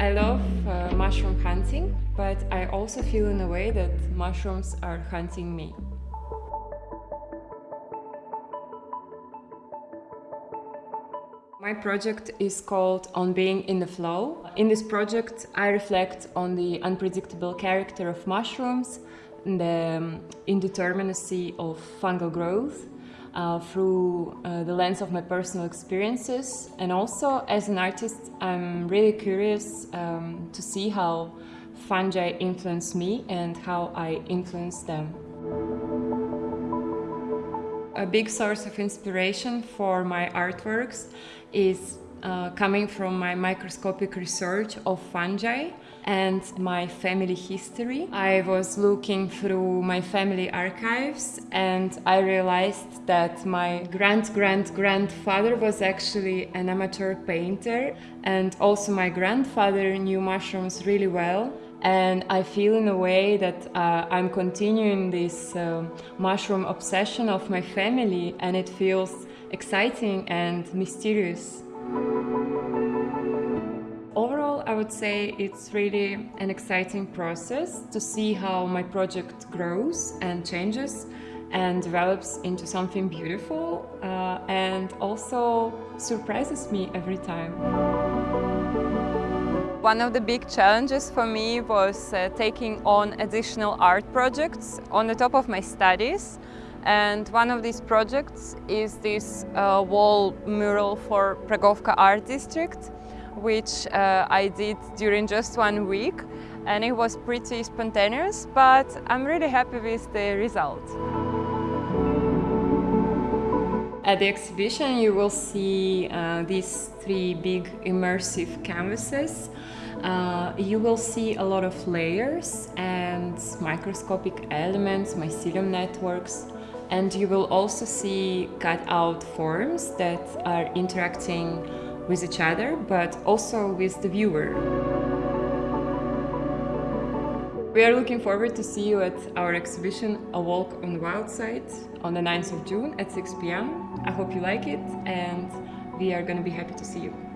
I love uh, mushroom hunting, but I also feel in a way that mushrooms are hunting me. My project is called On Being in the Flow. In this project, I reflect on the unpredictable character of mushrooms, the um, indeterminacy of fungal growth, uh, through uh, the lens of my personal experiences. And also, as an artist, I'm really curious um, to see how fungi influence me and how I influence them. A big source of inspiration for my artworks is uh, coming from my microscopic research of fungi and my family history. I was looking through my family archives and I realized that my grand-grand-grandfather was actually an amateur painter and also my grandfather knew mushrooms really well and I feel in a way that uh, I'm continuing this uh, mushroom obsession of my family and it feels exciting and mysterious. I would say it's really an exciting process to see how my project grows and changes and develops into something beautiful uh, and also surprises me every time. One of the big challenges for me was uh, taking on additional art projects on the top of my studies. And one of these projects is this uh, wall mural for Pragovka Art District, which uh, I did during just one week. And it was pretty spontaneous, but I'm really happy with the result. At the exhibition you will see uh, these three big immersive canvases. Uh, you will see a lot of layers and microscopic elements, mycelium networks, and you will also see cut out forms that are interacting with each other, but also with the viewer. We are looking forward to see you at our exhibition A Walk on the Wild Side on the 9th of June at 6 p.m. I hope you like it and we are going to be happy to see you.